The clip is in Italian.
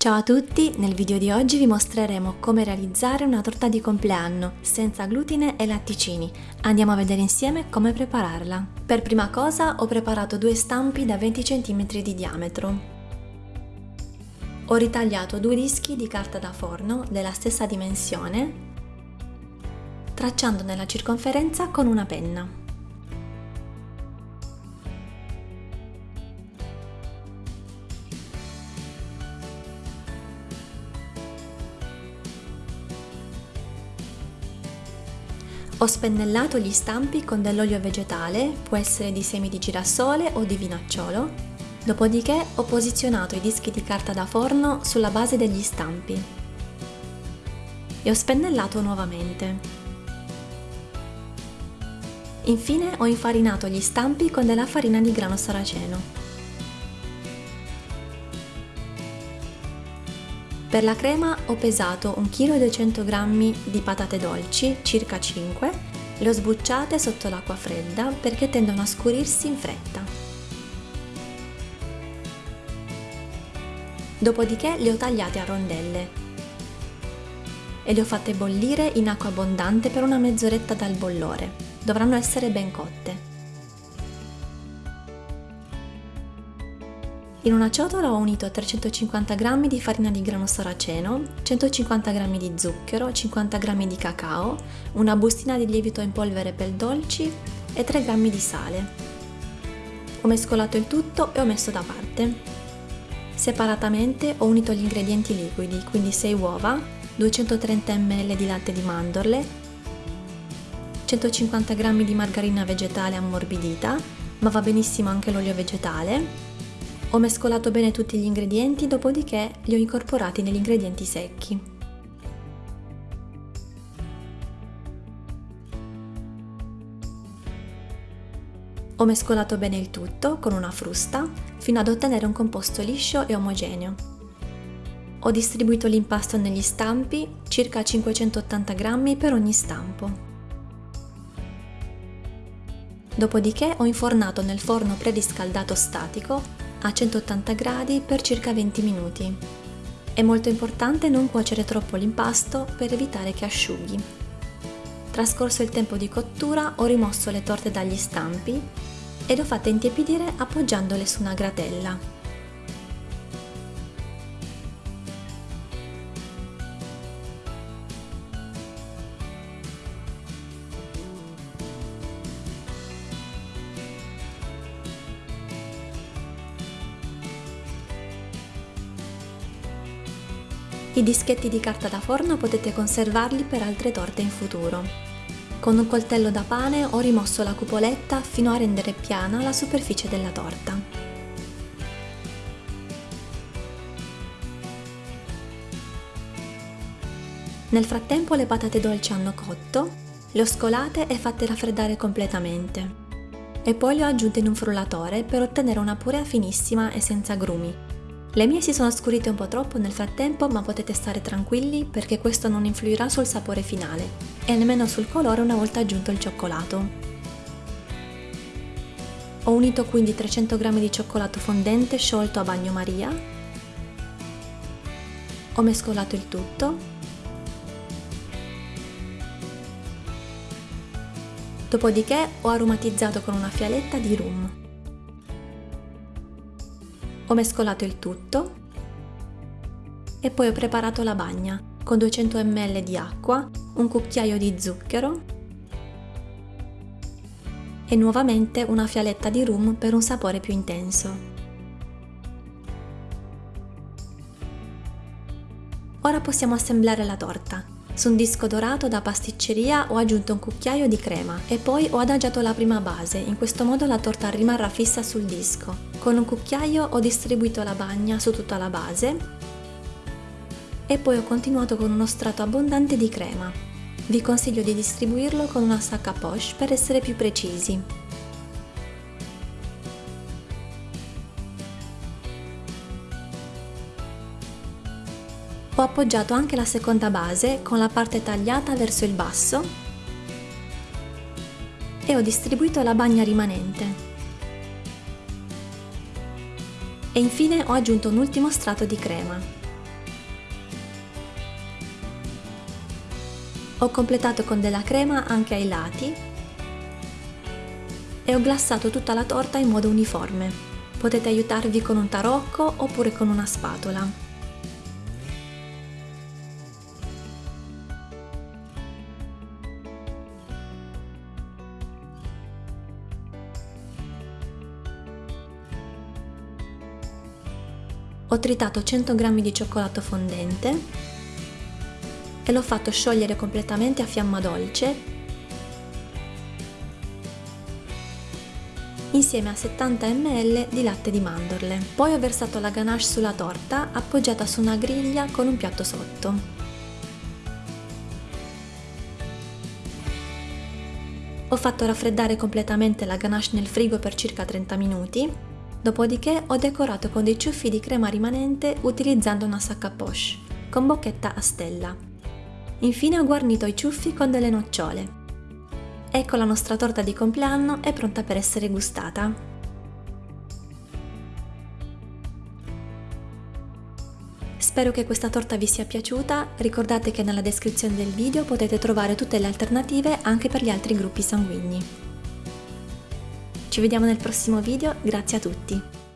Ciao a tutti, nel video di oggi vi mostreremo come realizzare una torta di compleanno senza glutine e latticini. Andiamo a vedere insieme come prepararla. Per prima cosa ho preparato due stampi da 20 cm di diametro. Ho ritagliato due dischi di carta da forno della stessa dimensione, tracciandone la circonferenza con una penna. Ho spennellato gli stampi con dell'olio vegetale, può essere di semi di girasole o di vinacciolo, dopodiché ho posizionato i dischi di carta da forno sulla base degli stampi e ho spennellato nuovamente. Infine ho infarinato gli stampi con della farina di grano saraceno. Per la crema ho pesato 1 kg 200 g di patate dolci, circa 5, le ho sbucciate sotto l'acqua fredda perché tendono a scurirsi in fretta. Dopodiché le ho tagliate a rondelle e le ho fatte bollire in acqua abbondante per una mezz'oretta dal bollore. Dovranno essere ben cotte. In una ciotola ho unito 350 g di farina di grano saraceno, 150 g di zucchero, 50 g di cacao, una bustina di lievito in polvere per dolci e 3 g di sale. Ho mescolato il tutto e ho messo da parte. Separatamente ho unito gli ingredienti liquidi, quindi 6 uova, 230 ml di latte di mandorle, 150 g di margarina vegetale ammorbidita, ma va benissimo anche l'olio vegetale, ho mescolato bene tutti gli ingredienti, dopodiché li ho incorporati negli ingredienti secchi. Ho mescolato bene il tutto con una frusta fino ad ottenere un composto liscio e omogeneo. Ho distribuito l'impasto negli stampi, circa 580 g per ogni stampo. Dopodiché ho infornato nel forno preriscaldato statico a 180 gradi per circa 20 minuti. È molto importante non cuocere troppo l'impasto per evitare che asciughi. Trascorso il tempo di cottura ho rimosso le torte dagli stampi e le ho fatte intiepidire appoggiandole su una gratella. I dischetti di carta da forno potete conservarli per altre torte in futuro. Con un coltello da pane ho rimosso la cupoletta fino a rendere piana la superficie della torta. Nel frattempo le patate dolci hanno cotto, le ho scolate e fatte raffreddare completamente. E poi le ho aggiunte in un frullatore per ottenere una purea finissima e senza grumi, le mie si sono scurite un po' troppo nel frattempo ma potete stare tranquilli perché questo non influirà sul sapore finale e nemmeno sul colore una volta aggiunto il cioccolato. Ho unito quindi 300 g di cioccolato fondente sciolto a bagnomaria, ho mescolato il tutto, dopodiché ho aromatizzato con una fialetta di rum. Ho mescolato il tutto e poi ho preparato la bagna con 200 ml di acqua, un cucchiaio di zucchero e nuovamente una fialetta di rum per un sapore più intenso. Ora possiamo assemblare la torta. Su un disco dorato da pasticceria ho aggiunto un cucchiaio di crema e poi ho adagiato la prima base, in questo modo la torta rimarrà fissa sul disco. Con un cucchiaio ho distribuito la bagna su tutta la base e poi ho continuato con uno strato abbondante di crema. Vi consiglio di distribuirlo con una sacca poche per essere più precisi. ho appoggiato anche la seconda base con la parte tagliata verso il basso e ho distribuito la bagna rimanente. E infine ho aggiunto un ultimo strato di crema. Ho completato con della crema anche ai lati e ho glassato tutta la torta in modo uniforme. Potete aiutarvi con un tarocco oppure con una spatola. Ho tritato 100 g di cioccolato fondente e l'ho fatto sciogliere completamente a fiamma dolce insieme a 70 ml di latte di mandorle. Poi ho versato la ganache sulla torta appoggiata su una griglia con un piatto sotto. Ho fatto raffreddare completamente la ganache nel frigo per circa 30 minuti Dopodiché ho decorato con dei ciuffi di crema rimanente utilizzando una sacca poche, con bocchetta a stella. Infine ho guarnito i ciuffi con delle nocciole. Ecco la nostra torta di compleanno è pronta per essere gustata. Spero che questa torta vi sia piaciuta, ricordate che nella descrizione del video potete trovare tutte le alternative anche per gli altri gruppi sanguigni. Ci vediamo nel prossimo video, grazie a tutti!